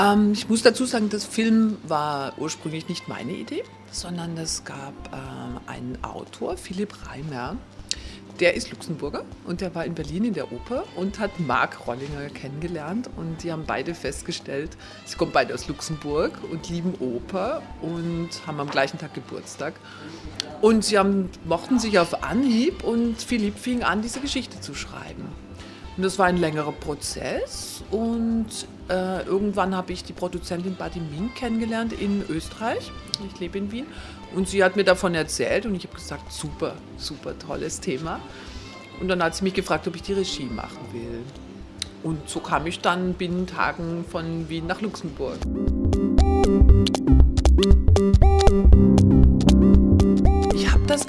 Ähm, ich muss dazu sagen, das Film war ursprünglich nicht meine Idee, sondern es gab ähm, einen Autor, Philipp Reimer, der ist Luxemburger und der war in Berlin in der Oper und hat Marc Rollinger kennengelernt und die haben beide festgestellt, sie kommen beide aus Luxemburg und lieben Oper und haben am gleichen Tag Geburtstag. Und sie haben, mochten sich auf Anhieb und Philipp fing an, diese Geschichte zu schreiben. Und das war ein längerer Prozess und äh, irgendwann habe ich die Produzentin Buddy Mink kennengelernt in Österreich. Ich lebe in Wien und sie hat mir davon erzählt und ich habe gesagt, super, super tolles Thema. Und dann hat sie mich gefragt, ob ich die Regie machen will. Und so kam ich dann binnen Tagen von Wien nach Luxemburg.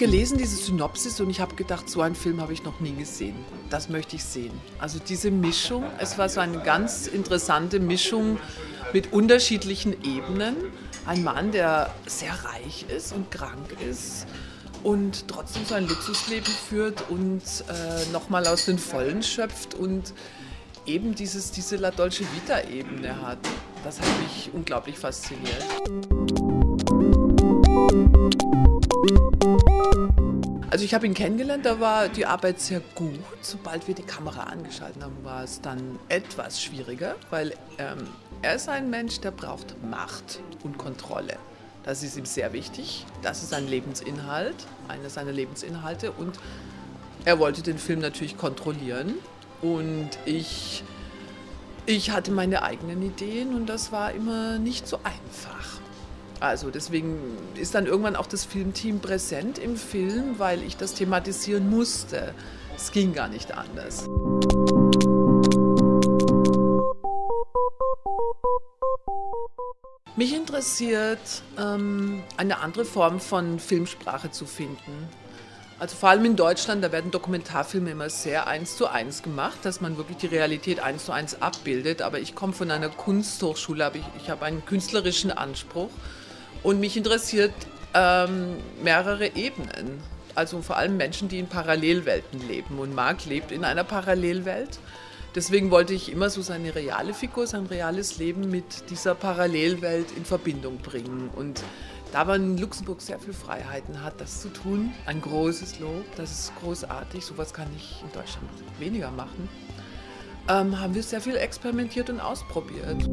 Gelesen, diese Synopsis, und ich habe gedacht, so einen Film habe ich noch nie gesehen. Das möchte ich sehen. Also diese Mischung, es war so eine ganz interessante Mischung mit unterschiedlichen Ebenen. Ein Mann, der sehr reich ist und krank ist und trotzdem so ein Luxusleben führt und äh, nochmal aus den Vollen schöpft und eben dieses, diese La Dolce Vita-Ebene hat. Das hat mich unglaublich fasziniert. Also ich habe ihn kennengelernt, da war die Arbeit sehr gut. Sobald wir die Kamera angeschaltet haben, war es dann etwas schwieriger, weil ähm, er ist ein Mensch, der braucht Macht und Kontrolle. Das ist ihm sehr wichtig. Das ist sein Lebensinhalt, einer seiner Lebensinhalte. Und er wollte den Film natürlich kontrollieren. Und ich, ich hatte meine eigenen Ideen und das war immer nicht so einfach. Also deswegen ist dann irgendwann auch das Filmteam präsent im Film, weil ich das thematisieren musste. Es ging gar nicht anders. Mich interessiert, ähm, eine andere Form von Filmsprache zu finden. Also vor allem in Deutschland, da werden Dokumentarfilme immer sehr eins zu eins gemacht, dass man wirklich die Realität eins zu eins abbildet. Aber ich komme von einer Kunsthochschule, ich, ich habe einen künstlerischen Anspruch und mich interessiert ähm, mehrere Ebenen. Also vor allem Menschen, die in Parallelwelten leben. Und Marc lebt in einer Parallelwelt. Deswegen wollte ich immer so seine reale Figur, sein reales Leben mit dieser Parallelwelt in Verbindung bringen. Und da man in Luxemburg sehr viel Freiheiten hat, das zu tun, ein großes Lob, das ist großartig, sowas kann ich in Deutschland weniger machen, ähm, haben wir sehr viel experimentiert und ausprobiert.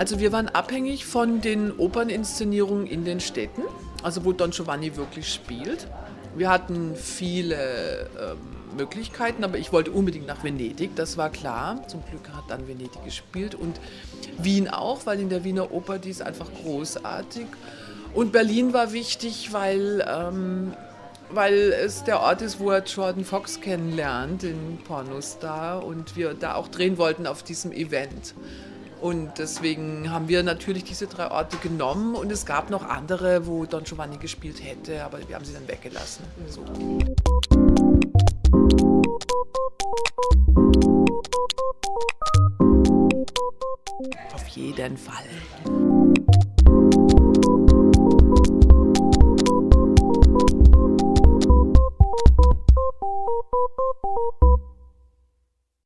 Also wir waren abhängig von den Operninszenierungen in den Städten, also wo Don Giovanni wirklich spielt. Wir hatten viele ähm, Möglichkeiten, aber ich wollte unbedingt nach Venedig, das war klar. Zum Glück hat dann Venedig gespielt und Wien auch, weil in der Wiener Oper die ist einfach großartig. Und Berlin war wichtig, weil, ähm, weil es der Ort ist, wo er Jordan Fox kennenlernt, den Pornostar, und wir da auch drehen wollten auf diesem Event. Und deswegen haben wir natürlich diese drei Orte genommen und es gab noch andere, wo Don Giovanni gespielt hätte, aber wir haben sie dann weggelassen. So. Auf jeden Fall.